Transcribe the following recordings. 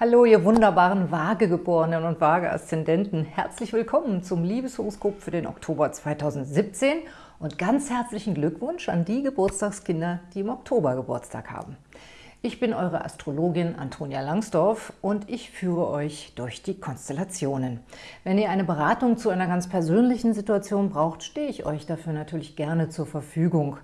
Hallo, ihr wunderbaren Waagegeborenen und Waage-Aszendenten. Herzlich willkommen zum Liebeshoroskop für den Oktober 2017 und ganz herzlichen Glückwunsch an die Geburtstagskinder, die im Oktober Geburtstag haben. Ich bin eure Astrologin Antonia Langsdorf und ich führe euch durch die Konstellationen. Wenn ihr eine Beratung zu einer ganz persönlichen Situation braucht, stehe ich euch dafür natürlich gerne zur Verfügung.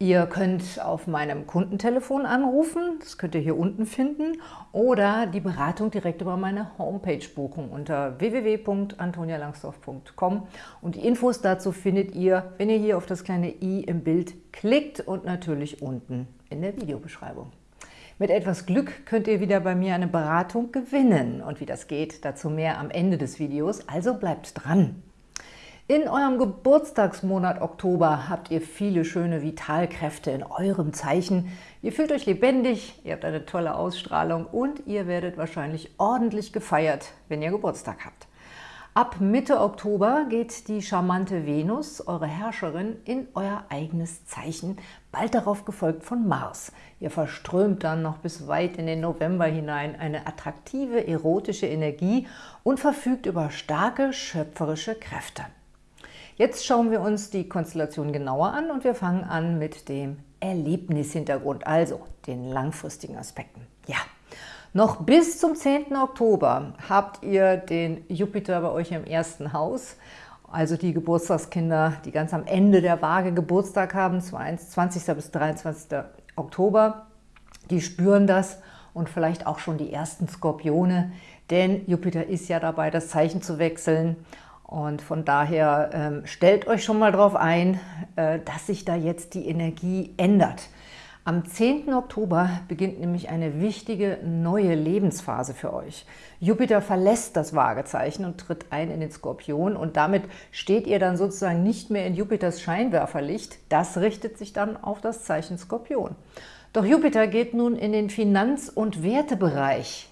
Ihr könnt auf meinem Kundentelefon anrufen, das könnt ihr hier unten finden, oder die Beratung direkt über meine Homepage buchen unter www.antonialangsdorf.com und die Infos dazu findet ihr, wenn ihr hier auf das kleine i im Bild klickt und natürlich unten in der Videobeschreibung. Mit etwas Glück könnt ihr wieder bei mir eine Beratung gewinnen. Und wie das geht, dazu mehr am Ende des Videos, also bleibt dran! In eurem Geburtstagsmonat Oktober habt ihr viele schöne Vitalkräfte in eurem Zeichen. Ihr fühlt euch lebendig, ihr habt eine tolle Ausstrahlung und ihr werdet wahrscheinlich ordentlich gefeiert, wenn ihr Geburtstag habt. Ab Mitte Oktober geht die charmante Venus, eure Herrscherin, in euer eigenes Zeichen, bald darauf gefolgt von Mars. Ihr verströmt dann noch bis weit in den November hinein eine attraktive, erotische Energie und verfügt über starke, schöpferische Kräfte. Jetzt schauen wir uns die Konstellation genauer an und wir fangen an mit dem Erlebnishintergrund, also den langfristigen Aspekten. Ja, noch bis zum 10. Oktober habt ihr den Jupiter bei euch im ersten Haus, also die Geburtstagskinder, die ganz am Ende der Waage Geburtstag haben, 20. bis 23. Oktober, die spüren das und vielleicht auch schon die ersten Skorpione, denn Jupiter ist ja dabei, das Zeichen zu wechseln und von daher ähm, stellt euch schon mal darauf ein, äh, dass sich da jetzt die Energie ändert. Am 10. Oktober beginnt nämlich eine wichtige neue Lebensphase für euch. Jupiter verlässt das Waagezeichen und tritt ein in den Skorpion und damit steht ihr dann sozusagen nicht mehr in Jupiters Scheinwerferlicht. Das richtet sich dann auf das Zeichen Skorpion. Doch Jupiter geht nun in den Finanz- und Wertebereich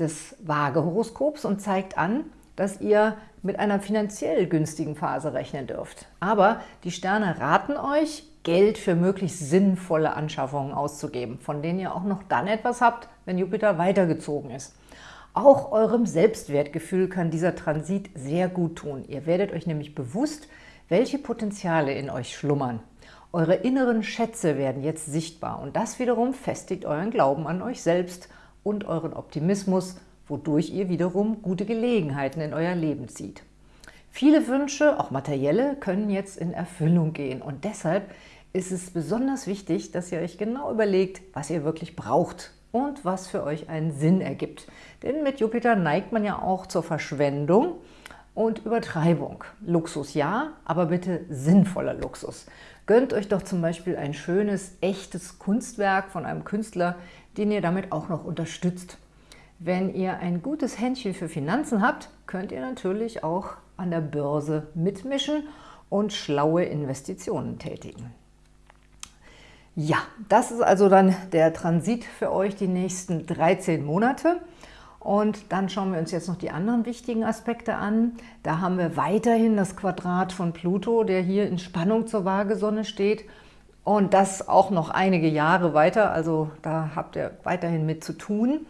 des Waagehoroskops und zeigt an, dass ihr mit einer finanziell günstigen Phase rechnen dürft. Aber die Sterne raten euch, Geld für möglichst sinnvolle Anschaffungen auszugeben, von denen ihr auch noch dann etwas habt, wenn Jupiter weitergezogen ist. Auch eurem Selbstwertgefühl kann dieser Transit sehr gut tun. Ihr werdet euch nämlich bewusst, welche Potenziale in euch schlummern. Eure inneren Schätze werden jetzt sichtbar und das wiederum festigt euren Glauben an euch selbst und euren Optimismus, wodurch ihr wiederum gute Gelegenheiten in euer Leben zieht. Viele Wünsche, auch materielle, können jetzt in Erfüllung gehen und deshalb ist es besonders wichtig, dass ihr euch genau überlegt, was ihr wirklich braucht und was für euch einen Sinn ergibt. Denn mit Jupiter neigt man ja auch zur Verschwendung und Übertreibung. Luxus ja, aber bitte sinnvoller Luxus. Gönnt euch doch zum Beispiel ein schönes, echtes Kunstwerk von einem Künstler, den ihr damit auch noch unterstützt. Wenn ihr ein gutes Händchen für Finanzen habt, könnt ihr natürlich auch an der Börse mitmischen und schlaue Investitionen tätigen. Ja, das ist also dann der Transit für euch die nächsten 13 Monate. Und dann schauen wir uns jetzt noch die anderen wichtigen Aspekte an. Da haben wir weiterhin das Quadrat von Pluto, der hier in Spannung zur Waagesonne steht. Und das auch noch einige Jahre weiter, also da habt ihr weiterhin mit zu tun.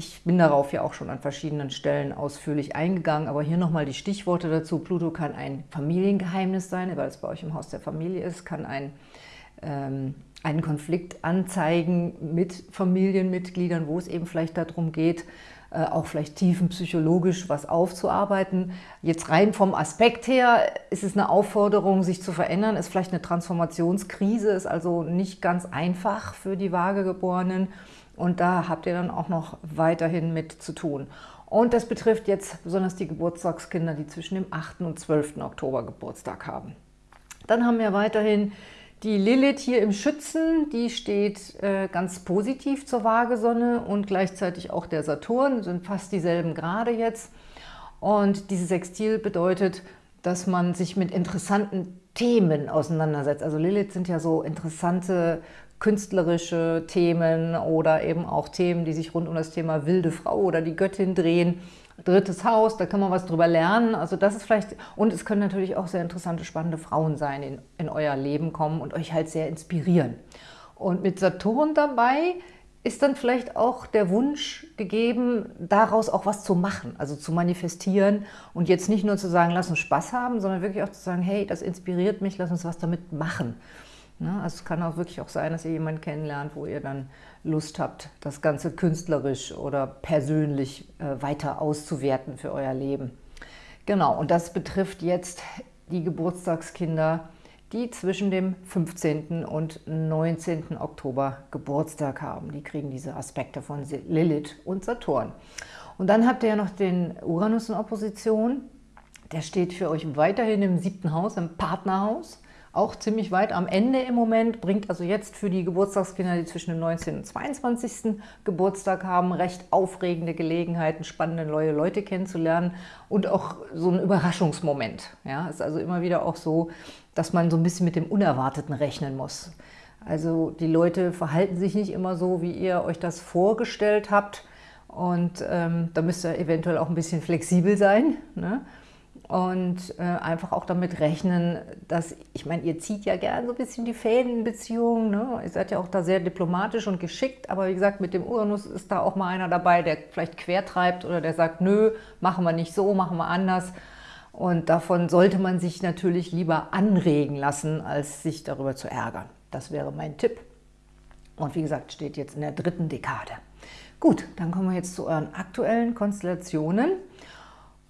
Ich bin darauf ja auch schon an verschiedenen Stellen ausführlich eingegangen, aber hier nochmal die Stichworte dazu. Pluto kann ein Familiengeheimnis sein, weil es bei euch im Haus der Familie ist, kann ein ähm, einen Konflikt anzeigen mit Familienmitgliedern, wo es eben vielleicht darum geht, äh, auch vielleicht tiefenpsychologisch was aufzuarbeiten. Jetzt rein vom Aspekt her ist es eine Aufforderung, sich zu verändern, ist vielleicht eine Transformationskrise, ist also nicht ganz einfach für die Waagegeborenen und da habt ihr dann auch noch weiterhin mit zu tun. Und das betrifft jetzt besonders die Geburtstagskinder, die zwischen dem 8. und 12. Oktober Geburtstag haben. Dann haben wir weiterhin die Lilith hier im Schützen, die steht äh, ganz positiv zur Waagesonne und gleichzeitig auch der Saturn, sind fast dieselben Grade jetzt. Und dieses Sextil bedeutet, dass man sich mit interessanten Themen auseinandersetzt. Also Lilith sind ja so interessante künstlerische Themen oder eben auch Themen, die sich rund um das Thema wilde Frau oder die Göttin drehen drittes Haus, da kann man was drüber lernen. Also das ist vielleicht, und es können natürlich auch sehr interessante, spannende Frauen sein, in, in euer Leben kommen und euch halt sehr inspirieren. Und mit Saturn dabei ist dann vielleicht auch der Wunsch gegeben, daraus auch was zu machen, also zu manifestieren und jetzt nicht nur zu sagen, lass uns Spaß haben, sondern wirklich auch zu sagen, hey, das inspiriert mich, lass uns was damit machen. Ne? Also es kann auch wirklich auch sein, dass ihr jemanden kennenlernt, wo ihr dann Lust habt, das Ganze künstlerisch oder persönlich äh, weiter auszuwerten für euer Leben. Genau, und das betrifft jetzt die Geburtstagskinder, die zwischen dem 15. und 19. Oktober Geburtstag haben. Die kriegen diese Aspekte von Lilith und Saturn. Und dann habt ihr ja noch den Uranus in Opposition. Der steht für euch weiterhin im siebten Haus, im Partnerhaus auch ziemlich weit am Ende im Moment, bringt also jetzt für die Geburtstagskinder, die zwischen dem 19. und 22. Geburtstag haben, recht aufregende Gelegenheiten, spannende neue Leute kennenzulernen und auch so ein Überraschungsmoment. Ja, ist also immer wieder auch so, dass man so ein bisschen mit dem Unerwarteten rechnen muss. Also die Leute verhalten sich nicht immer so, wie ihr euch das vorgestellt habt und ähm, da müsst ihr eventuell auch ein bisschen flexibel sein. Ne? Und äh, einfach auch damit rechnen, dass, ich meine, ihr zieht ja gerne so ein bisschen die Fäden in Beziehungen, ne? ihr seid ja auch da sehr diplomatisch und geschickt, aber wie gesagt, mit dem Uranus ist da auch mal einer dabei, der vielleicht quertreibt oder der sagt, nö, machen wir nicht so, machen wir anders. Und davon sollte man sich natürlich lieber anregen lassen, als sich darüber zu ärgern. Das wäre mein Tipp. Und wie gesagt, steht jetzt in der dritten Dekade. Gut, dann kommen wir jetzt zu euren aktuellen Konstellationen.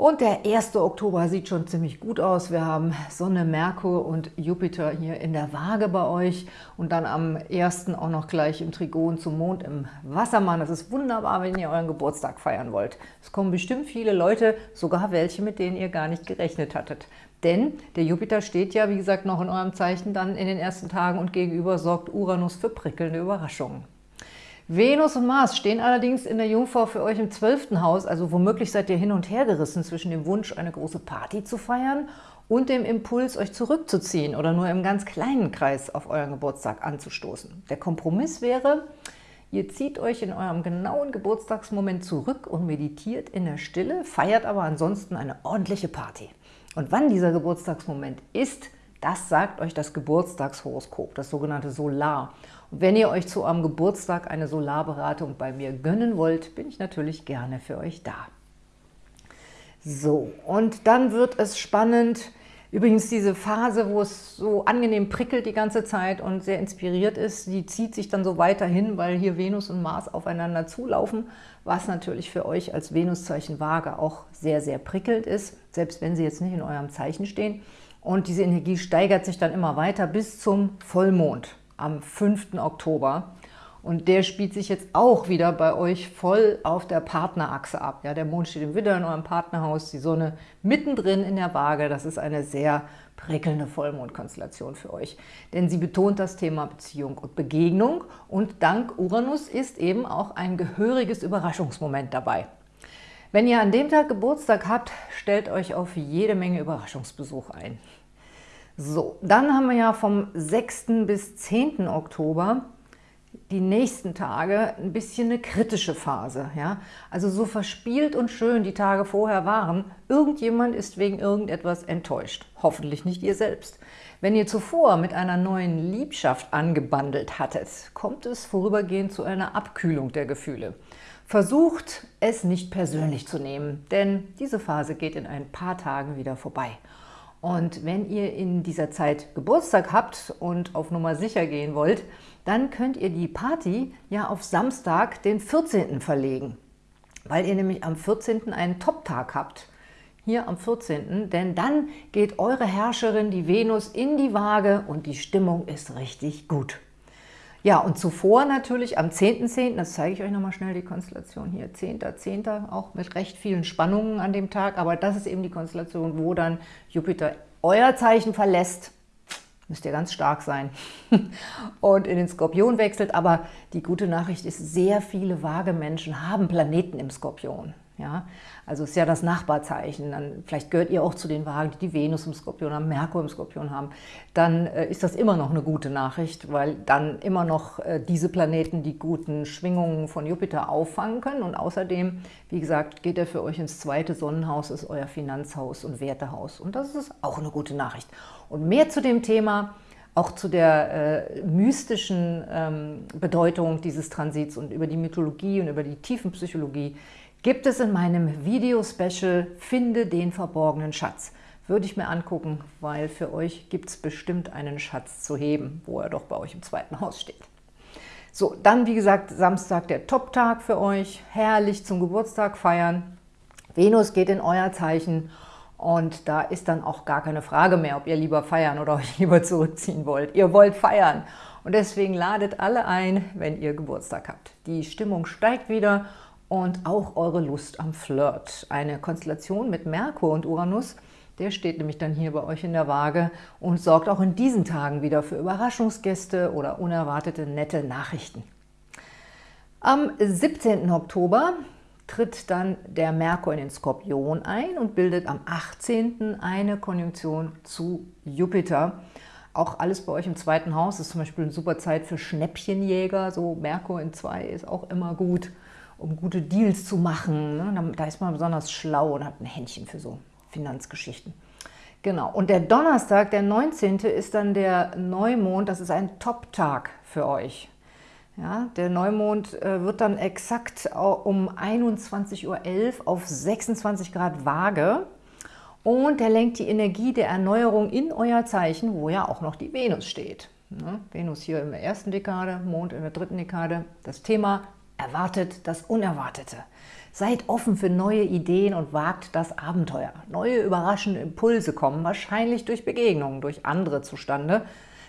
Und der 1. Oktober sieht schon ziemlich gut aus. Wir haben Sonne, Merkur und Jupiter hier in der Waage bei euch. Und dann am 1. auch noch gleich im Trigon zum Mond im Wassermann. Das ist wunderbar, wenn ihr euren Geburtstag feiern wollt. Es kommen bestimmt viele Leute, sogar welche, mit denen ihr gar nicht gerechnet hattet. Denn der Jupiter steht ja, wie gesagt, noch in eurem Zeichen dann in den ersten Tagen und gegenüber sorgt Uranus für prickelnde Überraschungen. Venus und Mars stehen allerdings in der Jungfrau für euch im zwölften Haus, also womöglich seid ihr hin und her gerissen zwischen dem Wunsch, eine große Party zu feiern und dem Impuls, euch zurückzuziehen oder nur im ganz kleinen Kreis auf euren Geburtstag anzustoßen. Der Kompromiss wäre, ihr zieht euch in eurem genauen Geburtstagsmoment zurück und meditiert in der Stille, feiert aber ansonsten eine ordentliche Party. Und wann dieser Geburtstagsmoment ist, das sagt euch das Geburtstagshoroskop, das sogenannte Solar. Und wenn ihr euch zu eurem Geburtstag eine Solarberatung bei mir gönnen wollt, bin ich natürlich gerne für euch da. So, und dann wird es spannend. Übrigens diese Phase, wo es so angenehm prickelt die ganze Zeit und sehr inspiriert ist, die zieht sich dann so weiterhin, weil hier Venus und Mars aufeinander zulaufen, was natürlich für euch als Venuszeichen Waage auch sehr, sehr prickelnd ist, selbst wenn sie jetzt nicht in eurem Zeichen stehen. Und diese Energie steigert sich dann immer weiter bis zum Vollmond am 5. Oktober. Und der spielt sich jetzt auch wieder bei euch voll auf der Partnerachse ab. Ja, der Mond steht im Widder in eurem Partnerhaus, die Sonne mittendrin in der Waage. Das ist eine sehr prickelnde Vollmondkonstellation für euch. Denn sie betont das Thema Beziehung und Begegnung und dank Uranus ist eben auch ein gehöriges Überraschungsmoment dabei. Wenn ihr an dem Tag Geburtstag habt, stellt euch auf jede Menge Überraschungsbesuch ein. So, dann haben wir ja vom 6. bis 10. Oktober die nächsten Tage ein bisschen eine kritische Phase. Ja? Also so verspielt und schön die Tage vorher waren, irgendjemand ist wegen irgendetwas enttäuscht. Hoffentlich nicht ihr selbst. Wenn ihr zuvor mit einer neuen Liebschaft angebandelt hattet, kommt es vorübergehend zu einer Abkühlung der Gefühle. Versucht, es nicht persönlich zu nehmen, denn diese Phase geht in ein paar Tagen wieder vorbei. Und wenn ihr in dieser Zeit Geburtstag habt und auf Nummer sicher gehen wollt, dann könnt ihr die Party ja auf Samstag, den 14. verlegen, weil ihr nämlich am 14. einen Top-Tag habt. Hier am 14., denn dann geht eure Herrscherin, die Venus, in die Waage und die Stimmung ist richtig gut. Ja, und zuvor natürlich am 10.10., .10., das zeige ich euch nochmal schnell, die Konstellation hier, 10.10., .10., auch mit recht vielen Spannungen an dem Tag, aber das ist eben die Konstellation, wo dann Jupiter euer Zeichen verlässt, müsst ihr ganz stark sein, und in den Skorpion wechselt, aber die gute Nachricht ist, sehr viele vage Menschen haben Planeten im Skorpion. Ja? Also ist ja das Nachbarzeichen. Dann, vielleicht gehört ihr auch zu den Wagen, die die Venus im Skorpion haben, Merkur im Skorpion haben. Dann äh, ist das immer noch eine gute Nachricht, weil dann immer noch äh, diese Planeten die guten Schwingungen von Jupiter auffangen können. Und außerdem, wie gesagt, geht er für euch ins zweite Sonnenhaus, ist euer Finanzhaus und Wertehaus. Und das ist auch eine gute Nachricht. Und mehr zu dem Thema auch zu der äh, mystischen ähm, Bedeutung dieses Transits und über die Mythologie und über die Tiefenpsychologie gibt es in meinem Video-Special Finde den verborgenen Schatz. Würde ich mir angucken, weil für euch gibt es bestimmt einen Schatz zu heben, wo er doch bei euch im zweiten Haus steht. So, dann wie gesagt, Samstag der Top-Tag für euch. Herrlich zum Geburtstag feiern. Venus geht in euer Zeichen und da ist dann auch gar keine Frage mehr, ob ihr lieber feiern oder euch lieber zurückziehen wollt. Ihr wollt feiern. Und deswegen ladet alle ein, wenn ihr Geburtstag habt. Die Stimmung steigt wieder und auch eure Lust am Flirt. Eine Konstellation mit Merkur und Uranus, der steht nämlich dann hier bei euch in der Waage und sorgt auch in diesen Tagen wieder für Überraschungsgäste oder unerwartete nette Nachrichten. Am 17. Oktober tritt dann der Merkur in den Skorpion ein und bildet am 18. eine Konjunktion zu Jupiter. Auch alles bei euch im zweiten Haus ist zum Beispiel eine super Zeit für Schnäppchenjäger. So Merkur in 2 ist auch immer gut, um gute Deals zu machen. Ne? Da ist man besonders schlau und hat ein Händchen für so Finanzgeschichten. Genau, und der Donnerstag, der 19. ist dann der Neumond. Das ist ein Top-Tag für euch. Ja, der Neumond äh, wird dann exakt um 21.11 Uhr auf 26 Grad Waage und der lenkt die Energie der Erneuerung in euer Zeichen, wo ja auch noch die Venus steht. Ja, Venus hier in der ersten Dekade, Mond in der dritten Dekade. Das Thema erwartet das Unerwartete. Seid offen für neue Ideen und wagt das Abenteuer. Neue überraschende Impulse kommen wahrscheinlich durch Begegnungen, durch andere zustande,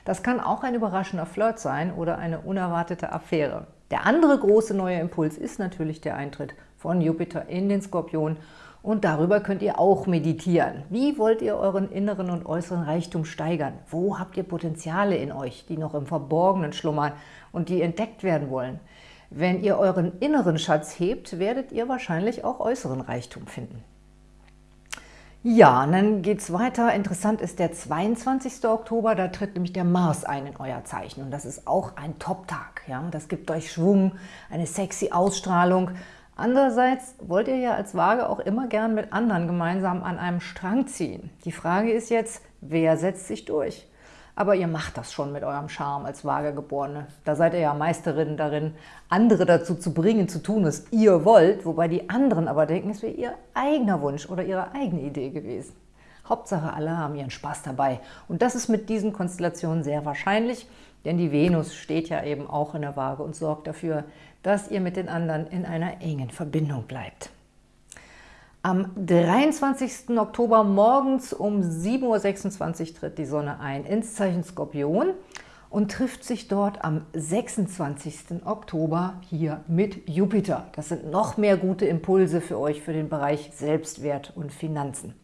das kann auch ein überraschender Flirt sein oder eine unerwartete Affäre. Der andere große neue Impuls ist natürlich der Eintritt von Jupiter in den Skorpion und darüber könnt ihr auch meditieren. Wie wollt ihr euren inneren und äußeren Reichtum steigern? Wo habt ihr Potenziale in euch, die noch im Verborgenen schlummern und die entdeckt werden wollen? Wenn ihr euren inneren Schatz hebt, werdet ihr wahrscheinlich auch äußeren Reichtum finden. Ja, und dann geht es weiter. Interessant ist der 22. Oktober, da tritt nämlich der Mars ein in euer Zeichen. Und das ist auch ein Top-Tag. Ja? Das gibt euch Schwung, eine sexy Ausstrahlung. Andererseits wollt ihr ja als Waage auch immer gern mit anderen gemeinsam an einem Strang ziehen. Die Frage ist jetzt, wer setzt sich durch? Aber ihr macht das schon mit eurem Charme als Waagegeborene. Da seid ihr ja Meisterinnen darin, andere dazu zu bringen, zu tun, was ihr wollt, wobei die anderen aber denken, es wäre ihr eigener Wunsch oder ihre eigene Idee gewesen. Hauptsache, alle haben ihren Spaß dabei. Und das ist mit diesen Konstellationen sehr wahrscheinlich, denn die Venus steht ja eben auch in der Waage und sorgt dafür, dass ihr mit den anderen in einer engen Verbindung bleibt. Am 23. Oktober morgens um 7.26 Uhr tritt die Sonne ein ins Zeichen Skorpion und trifft sich dort am 26. Oktober hier mit Jupiter. Das sind noch mehr gute Impulse für euch für den Bereich Selbstwert und Finanzen.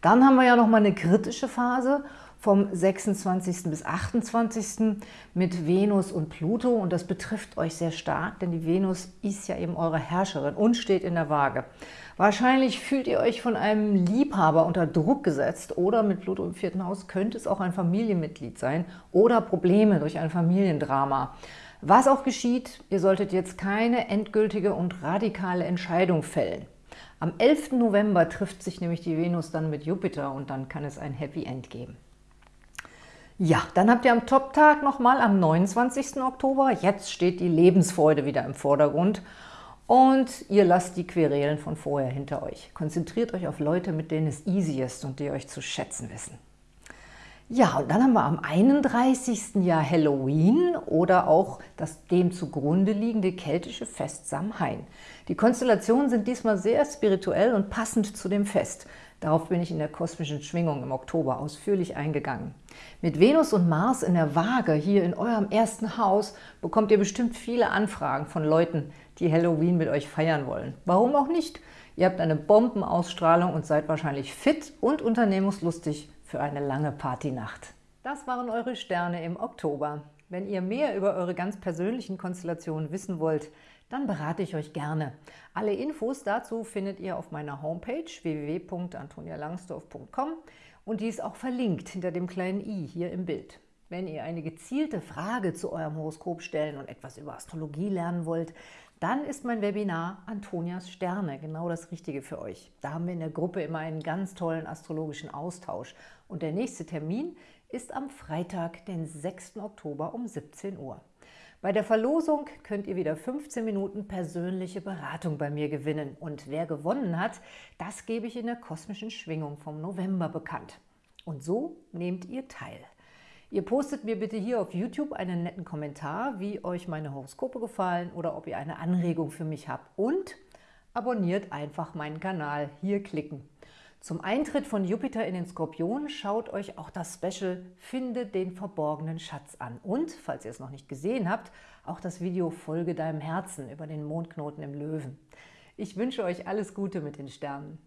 Dann haben wir ja noch mal eine kritische Phase vom 26. bis 28. mit Venus und Pluto und das betrifft euch sehr stark, denn die Venus ist ja eben eure Herrscherin und steht in der Waage. Wahrscheinlich fühlt ihr euch von einem Liebhaber unter Druck gesetzt oder mit Pluto im vierten Haus könnte es auch ein Familienmitglied sein oder Probleme durch ein Familiendrama. Was auch geschieht, ihr solltet jetzt keine endgültige und radikale Entscheidung fällen. Am 11. November trifft sich nämlich die Venus dann mit Jupiter und dann kann es ein Happy End geben. Ja, dann habt ihr am Top-Tag nochmal am 29. Oktober. Jetzt steht die Lebensfreude wieder im Vordergrund und ihr lasst die Querelen von vorher hinter euch. Konzentriert euch auf Leute, mit denen es easy ist und die euch zu schätzen wissen. Ja, und dann haben wir am 31. Jahr Halloween oder auch das dem zugrunde liegende keltische Fest Samhain. Die Konstellationen sind diesmal sehr spirituell und passend zu dem Fest. Darauf bin ich in der kosmischen Schwingung im Oktober ausführlich eingegangen. Mit Venus und Mars in der Waage hier in eurem ersten Haus bekommt ihr bestimmt viele Anfragen von Leuten, die Halloween mit euch feiern wollen. Warum auch nicht? Ihr habt eine Bombenausstrahlung und seid wahrscheinlich fit und unternehmungslustig für eine lange Partynacht. Das waren eure Sterne im Oktober. Wenn ihr mehr über eure ganz persönlichen Konstellationen wissen wollt, dann berate ich euch gerne. Alle Infos dazu findet ihr auf meiner Homepage www.antonialangsdorf.com und die ist auch verlinkt hinter dem kleinen i hier im Bild. Wenn ihr eine gezielte Frage zu eurem Horoskop stellen und etwas über Astrologie lernen wollt, dann ist mein Webinar Antonias Sterne genau das Richtige für euch. Da haben wir in der Gruppe immer einen ganz tollen astrologischen Austausch. Und der nächste Termin ist am Freitag, den 6. Oktober um 17 Uhr. Bei der Verlosung könnt ihr wieder 15 Minuten persönliche Beratung bei mir gewinnen. Und wer gewonnen hat, das gebe ich in der kosmischen Schwingung vom November bekannt. Und so nehmt ihr teil. Ihr postet mir bitte hier auf YouTube einen netten Kommentar, wie euch meine Horoskope gefallen oder ob ihr eine Anregung für mich habt. Und abonniert einfach meinen Kanal. Hier klicken. Zum Eintritt von Jupiter in den Skorpion schaut euch auch das Special Finde den verborgenen Schatz an. Und, falls ihr es noch nicht gesehen habt, auch das Video Folge deinem Herzen über den Mondknoten im Löwen. Ich wünsche euch alles Gute mit den Sternen.